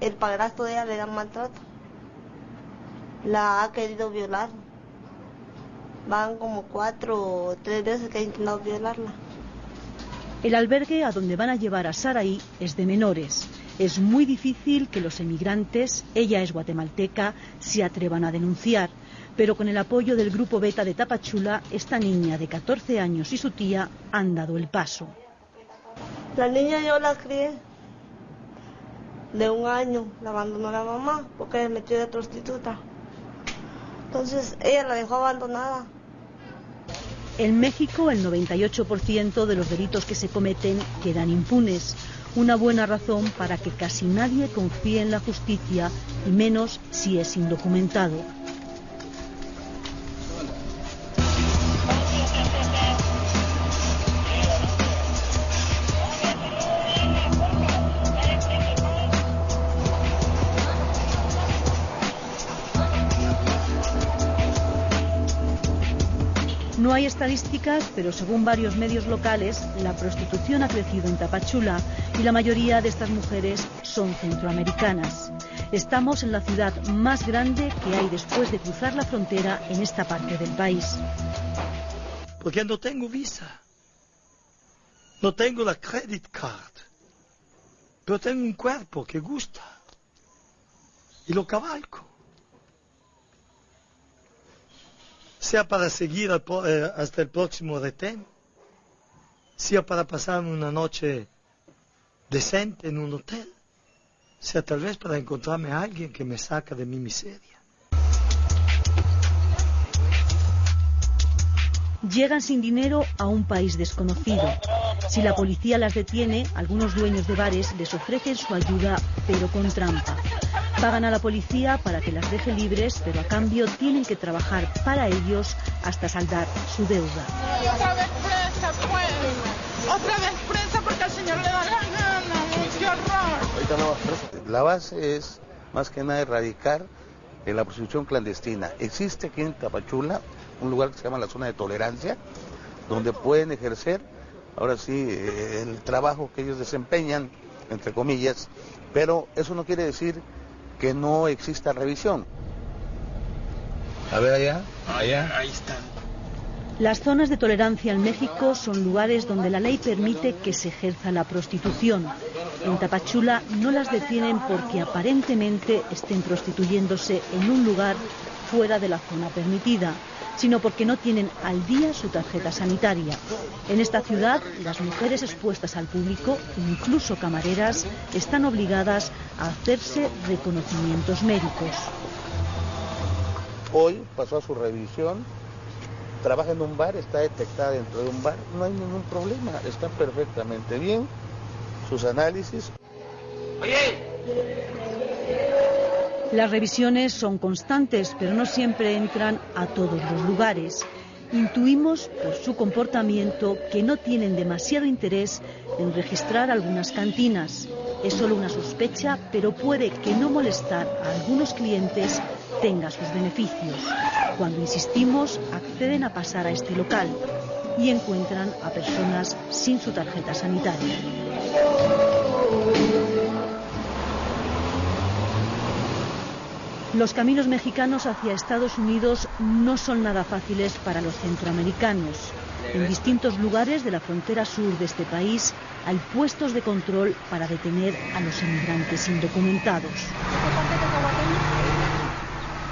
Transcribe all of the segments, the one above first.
el padrastro de ella le da maltrato. La ha querido violar. Van como cuatro o tres veces que ha intentado violarla. El albergue a donde van a llevar a Saraí es de menores. Es muy difícil que los emigrantes, ella es guatemalteca, se atrevan a denunciar. Pero con el apoyo del grupo Beta de Tapachula, esta niña de 14 años y su tía han dado el paso. La niña yo la crié de un año, la abandonó la mamá porque se metió de prostituta. Entonces ella la dejó abandonada. En México el 98% de los delitos que se cometen quedan impunes. Una buena razón para que casi nadie confíe en la justicia y menos si es indocumentado. No hay estadísticas, pero según varios medios locales, la prostitución ha crecido en Tapachula y la mayoría de estas mujeres son centroamericanas. Estamos en la ciudad más grande que hay después de cruzar la frontera en esta parte del país. Porque no tengo visa. No tengo la credit card. Pero tengo un cuerpo que gusta. Y lo cabalco. Sea para seguir eh, hasta el próximo retén, sea para pasar una noche decente en un hotel, sea tal vez para encontrarme a alguien que me saca de mi miseria. Llegan sin dinero a un país desconocido. Si la policía las detiene, algunos dueños de bares les ofrecen su ayuda, pero con trampa. Pagan a la policía para que las deje libres, pero a cambio tienen que trabajar para ellos hasta saldar su deuda. otra vez presa, pues. Otra vez presa porque al señor le da la gana. ¡Qué horror! Ahorita no vas presa. La base es más que nada erradicar la prostitución clandestina. Existe aquí en Tapachula un lugar que se llama la zona de tolerancia, donde pueden ejercer, ahora sí, eh, el trabajo que ellos desempeñan, entre comillas, pero eso no quiere decir que no exista revisión. A ver allá, allá. Ahí están. Las zonas de tolerancia en México son lugares donde la ley permite que se ejerza la prostitución. En Tapachula no las detienen porque aparentemente estén prostituyéndose en un lugar fuera de la zona permitida, sino porque no tienen al día su tarjeta sanitaria. En esta ciudad, las mujeres expuestas al público, incluso camareras, están obligadas a hacerse reconocimientos médicos. Hoy pasó a su revisión, trabaja en un bar, está detectada dentro de un bar, no hay ningún problema, está perfectamente bien. Sus análisis. Las revisiones son constantes, pero no siempre entran a todos los lugares. Intuimos por su comportamiento que no tienen demasiado interés en registrar algunas cantinas. Es solo una sospecha, pero puede que no molestar a algunos clientes tenga sus beneficios. Cuando insistimos, acceden a pasar a este local y encuentran a personas sin su tarjeta sanitaria. Los caminos mexicanos hacia Estados Unidos no son nada fáciles para los centroamericanos. En distintos lugares de la frontera sur de este país hay puestos de control para detener a los inmigrantes indocumentados.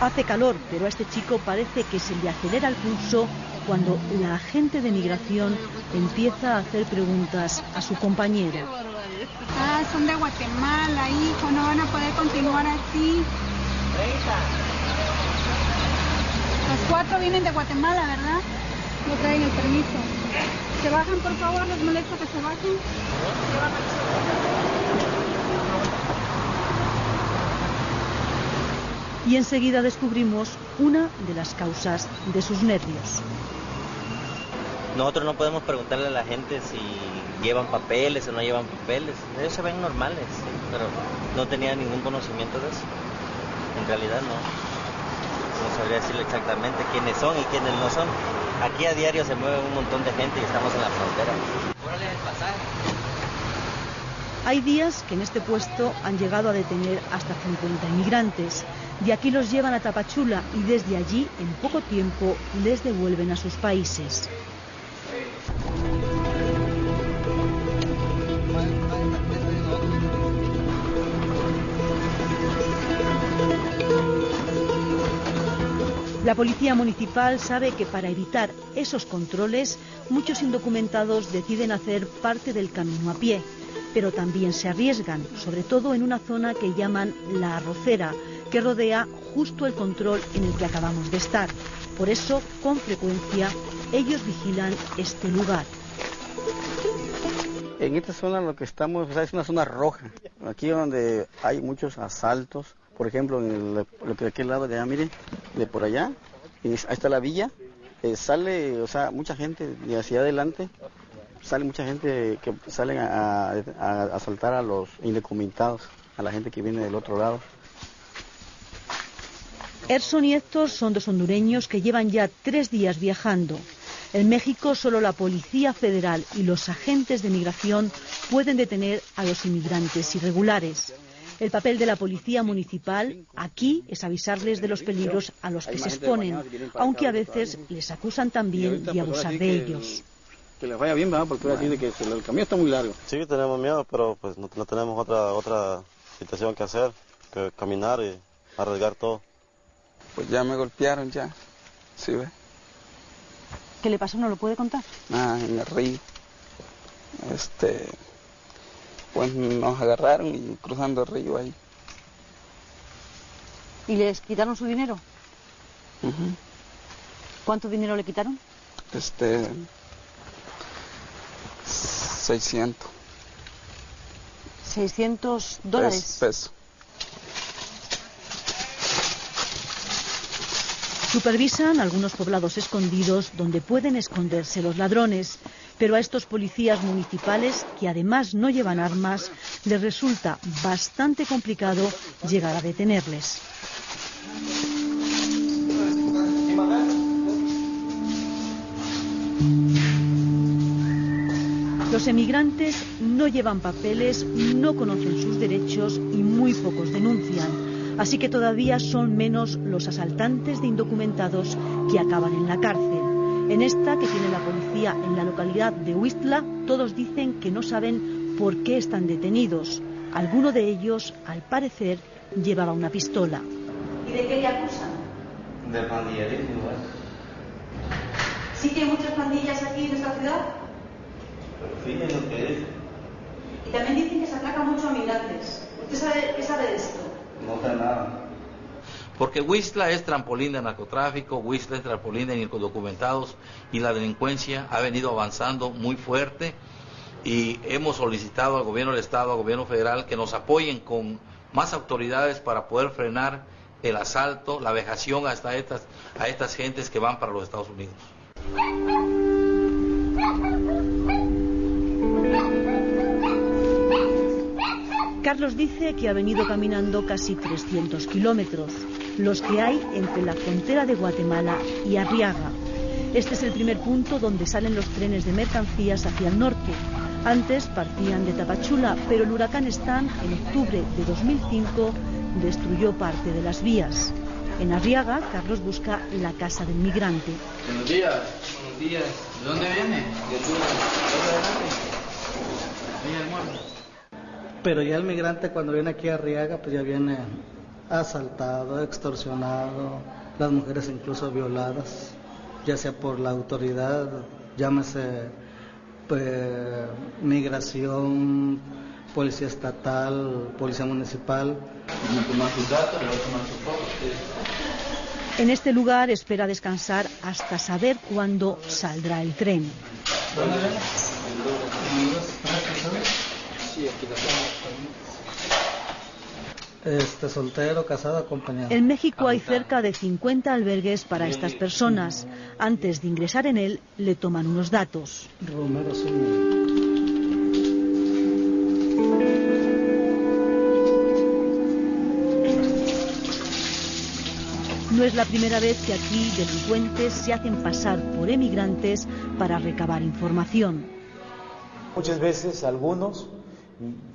Hace calor, pero a este chico parece que se le acelera el pulso cuando la agente de migración empieza a hacer preguntas a su compañero. Ah, son de Guatemala, hijo, no van a poder continuar así. Los cuatro vienen de Guatemala, ¿verdad? No traen el permiso. ¿Se bajan, por favor? ¿Les molesta que se bajen? Y enseguida descubrimos una de las causas de sus nervios. Nosotros no podemos preguntarle a la gente si llevan papeles o no llevan papeles. Ellos se ven normales, pero no tenía ningún conocimiento de eso. En realidad no. No sabría decirle exactamente quiénes son y quiénes no son. Aquí a diario se mueve un montón de gente y estamos en la frontera. el pasaje. Hay días que en este puesto han llegado a detener hasta 50 inmigrantes. De aquí los llevan a Tapachula y desde allí, en poco tiempo, les devuelven a sus países. La policía municipal sabe que para evitar esos controles, muchos indocumentados deciden hacer parte del camino a pie, pero también se arriesgan, sobre todo en una zona que llaman la arrocera, que rodea justo el control en el que acabamos de estar. Por eso, con frecuencia, ellos vigilan este lugar. En esta zona lo que estamos es una zona roja, aquí donde hay muchos asaltos, por ejemplo, en el, lo que aquel lado de allá, mire, de por allá, ahí está la villa, eh, sale, o sea, mucha gente de hacia adelante, sale mucha gente que salen a, a, asaltar a los indocumentados, a la gente que viene del otro lado. Erson y Héctor son dos hondureños que llevan ya tres días viajando. En México solo la Policía Federal y los agentes de migración pueden detener a los inmigrantes irregulares. El papel de la policía municipal aquí es avisarles de los peligros a los que se exponen, aunque a veces les acusan también de abusar de ellos. Que les vaya bien, ¿verdad? Porque así de que el camino está muy largo. Sí, tenemos miedo, pero pues no, no tenemos otra otra situación que hacer que caminar y arriesgar todo. Pues ya me golpearon ya, ¿sí ve? ¿Qué le pasó? ¿No lo puede contar? Ah, en el río. Este, pues nos agarraron y cruzando el río ahí. ¿Y les quitaron su dinero? Ujú. ¿Cuánto dinero le quitaron? Este, 600 600 dólares. pes- pesos. Supervisan algunos poblados escondidos donde pueden esconderse los ladrones, pero a estos policías municipales, que además no llevan armas, les resulta bastante complicado llegar a detenerles. Los emigrantes no llevan papeles, no conocen sus derechos y muy pocos denuncian. Así que todavía son menos los asaltantes de indocumentados que acaban en la cárcel. En esta que tiene la policía en la localidad de Huistla, todos dicen que no saben por qué están detenidos. Alguno de ellos, al parecer, llevaba una pistola. ¿Y de qué le acusan? De pandillerismo, ¿Sí que hay muchas pandillas aquí en esta ciudad? Pero fíjense lo que es. Y también dicen que se atraca mucho a migrantes. ¿Usted sabe, qué sabe de esto? No sé nada. Porque Huistla es trampolín de narcotráfico, Huistla es trampolín de indocumentados y la delincuencia ha venido avanzando muy fuerte y hemos solicitado al gobierno del Estado, al gobierno federal que nos apoyen con más autoridades para poder frenar el asalto, la vejación hasta estas, a estas gentes que van para los Estados Unidos. Carlos dice que ha venido caminando casi 300 kilómetros, los que hay entre la frontera de Guatemala y Arriaga. Este es el primer punto donde salen los trenes de mercancías hacia el norte. Antes partían de Tapachula, pero el huracán Stan en octubre de 2005 destruyó parte de las vías. En Arriaga, Carlos busca la casa del migrante. Buenos días. Buenos días. ¿De dónde viene? De Pero ya el migrante cuando viene aquí a Arriaga, pues ya viene asaltado, extorsionado, las mujeres incluso violadas, ya sea por la autoridad, llámese pues, migración, policía estatal, policía municipal. En este lugar espera descansar hasta saber cuándo saldrá el tren. Este, soltero, casado, acompañado. En México hay cerca de 50 albergues para estas personas. Antes de ingresar en él, le toman unos datos. Romero. No es la primera vez que aquí delincuentes se hacen pasar por emigrantes para recabar información. Muchas veces algunos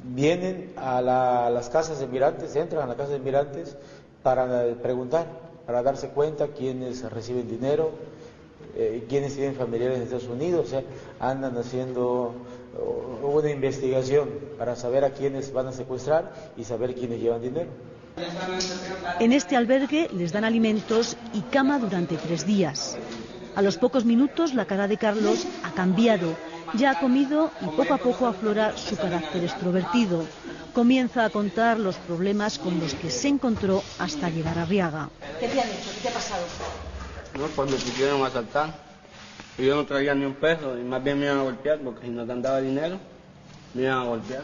vienen a, la- las casas de migrantes, entran a las casas de migrantes para eh, preguntar, para darse cuenta quiénes reciben dinero, eh, quiénes tienen familiares en Estados Unidos, o sea, andan haciendo una investigación para saber a quiénes van a secuestrar y saber quiénes llevan dinero. En este albergue les dan alimentos y cama durante tres días. A los pocos minutos la cara de Carlos ha cambiado. Ya ha comido y poco a poco aflora su carácter extrovertido. Comienza a contar los problemas con los que se encontró hasta llegar a Riaga. ¿Qué te han hecho? ¿Qué te ha pasado? No, pues me quisieron asaltar. Y yo no traía ni un peso y más bien me iban a golpear porque si no te daba dinero, me iban a golpear.